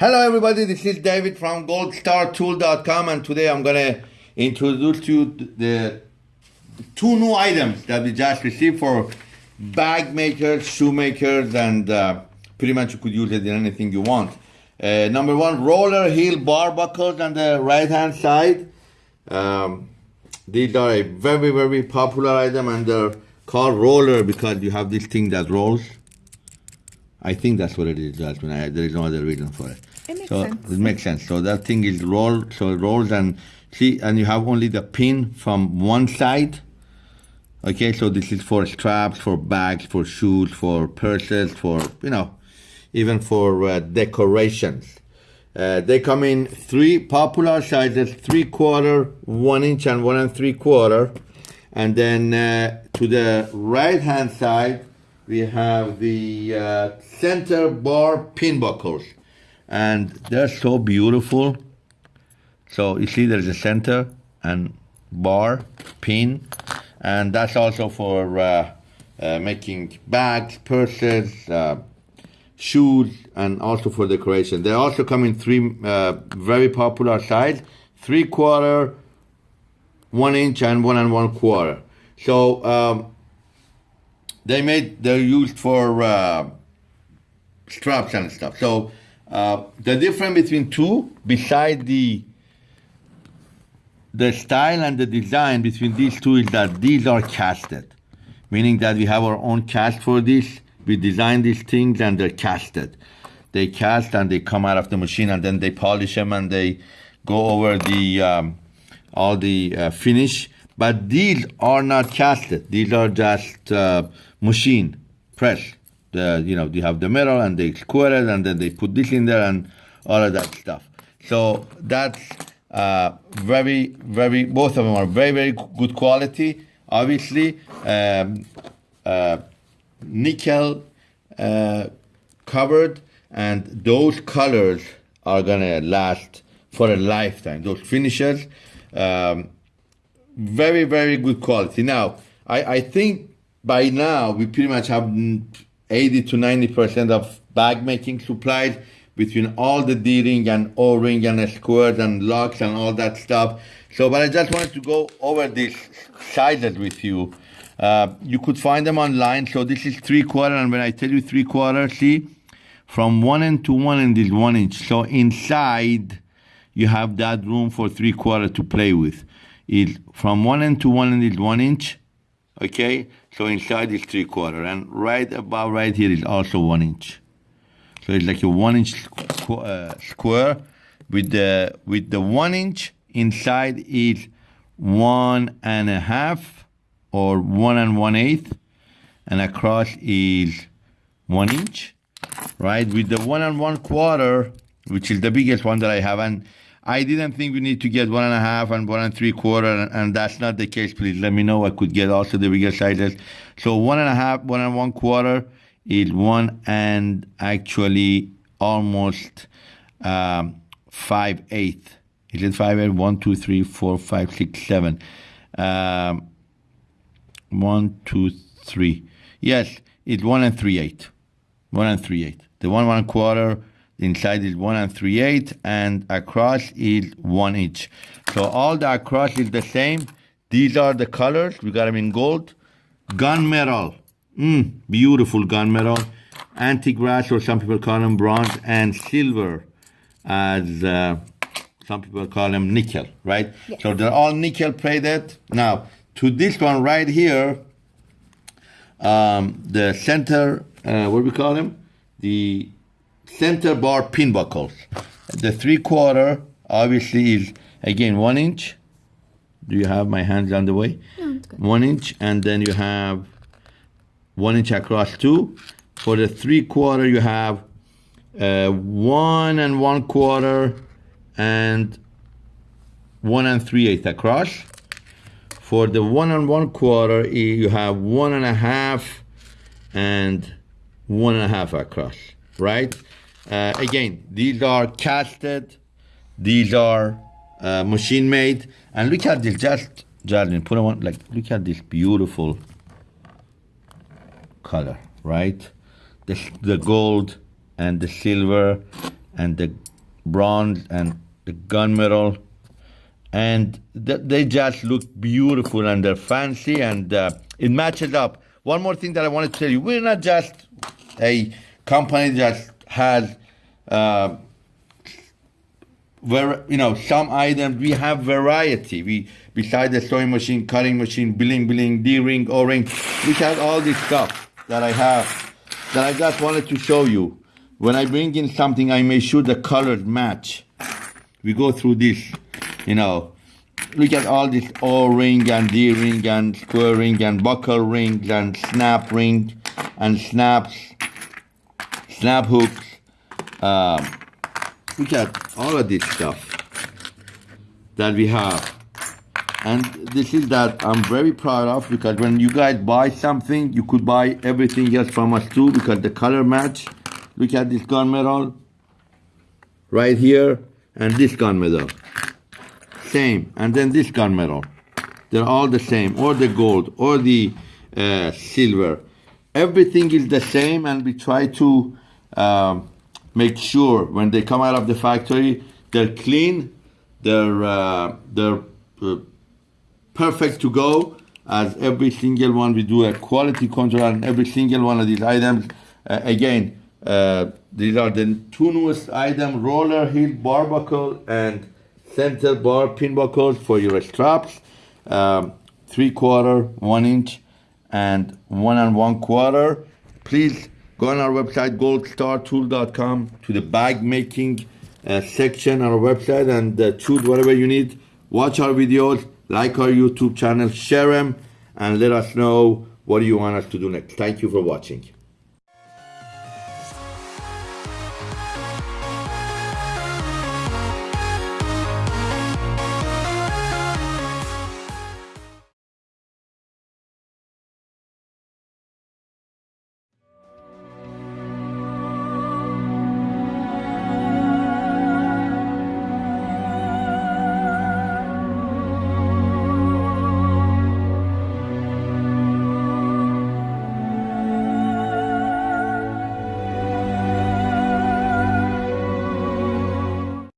Hello, everybody. This is David from goldstartool.com, and today I'm going to introduce you the two new items that we just received for bag makers, shoemakers, and uh, pretty much you could use it in anything you want. Uh, number one, roller heel bar buckles on the right hand side. Um, these are a very, very popular item, and they're called roller because you have this thing that rolls. I think that's what it is, Jasmine. I, there is no other reason for it. It makes so sense. it makes sense. So that thing is rolled, so it rolls and see, and you have only the pin from one side. Okay, so this is for straps, for bags, for shoes, for purses, for you know, even for uh, decorations. Uh, they come in three popular sizes: three quarter, one inch, and one and three quarter. And then uh, to the right hand side, we have the uh, center bar pin buckles, and they're so beautiful. So you see, there's a center and bar pin, and that's also for uh, uh, making bags, purses, uh, shoes, and also for decoration. They also come in three uh, very popular size: three quarter, one inch, and one and one quarter. So um, they made they're used for uh, straps and stuff. So uh, the difference between two, beside the the style and the design between these two is that these are casted, meaning that we have our own cast for this. We design these things and they're casted. They cast and they come out of the machine and then they polish them and they go over the um, all the uh, finish. But these are not casted. These are just uh, machine press. The you know you have the metal and they square it and then they put this in there and all of that stuff. So that's uh, very very both of them are very very good quality. Obviously, um, uh, nickel uh, covered, and those colors are gonna last for a lifetime. Those finishes. Um, very very good quality now i i think by now we pretty much have 80 to 90 percent of bag making supplies between all the d-ring and o-ring and squares and locks and all that stuff. So but i just wanted to go over these sizes with you. Uh, you could find them online. So this is three quarter and when i tell you three quarter see from one end to one end is one inch. So inside you have that room for three quarter to play with. Is from one end to one end is one inch okay? So inside is three quarter and right above right here is also one inch. So it's like a one inch squ- uh, square with the with the one inch inside is one and a half or one and one eighth and across is one inch. Right? With the one and one quarter which is the biggest one that i have and I didn't think we need to get one and a half and one and three quarter, and, and that's not the case. Please let me know. I could get also the bigger sizes. So one and a half, one and one quarter is one and actually almost um, five eighth. Is it five eighth? One, two, three, four, five, six, seven. Um, one, two, three. Yes, it's one and three eighth. One and three eighth. The one one quarter inside is one and three eighth and across is one inch. So all the across is the same. These are the colors. We got them in gold. Gunmetal mm, beautiful gunmetal antique brass or some people call them bronze and silver as uh, some people call them nickel right? Yes. so they're all nickel plated. Now to this one right here um, the center uh, what do we call them the center bar pin buckles. The three quarter obviously is again one inch. Do you have my hands on the way? No, it's good. One inch, and then you have one inch across two. For the three quarter, you have uh, one and one quarter and one and three eighth across. For the one and one quarter, you have one and a half and one and a half across, right? Uh, again, these are casted, these are uh, machine made, and look at this. Just Jasmine, put on like look at this beautiful color, right? The the gold and the silver and the bronze and the gunmetal and th- they just look beautiful and they're fancy and uh, it matches up one more thing that i wanted to tell you we're not just a company that has uh, ver- you know some items we have variety. We besides the sewing machine cutting machine billing billing d-ring o-ring we have all this stuff that i have that i just wanted to show you. When i bring in something i make sure the colors match. We go through this you know. Look at all this o-ring and d-ring and square ring and buckle rings and snap ring and snaps snap hooks um, look at all of this stuff that we have. And this is that i'm very proud of because when you guys buy something you could buy everything else from us too because the color match. Look at this gunmetal right here and this gunmetal same. And then this gunmetal they're all the same. Or the gold or the uh, silver. Everything is the same and we try to um, make sure when they come out of the factory they're clean they're uh, they're uh, perfect to go as every single one we do a quality control on every single one of these items. Uh, again uh, these are the two newest items roller heel bar buckle and center bar pin buckles for your straps. Um, three quarter one inch and one and one quarter. Please go on our website goldstartool.com to the bag making uh, section on our website and uh, choose whatever you need. Watch our videos like our youtube channel share them and let us know what you want us to do next. Thank you for watching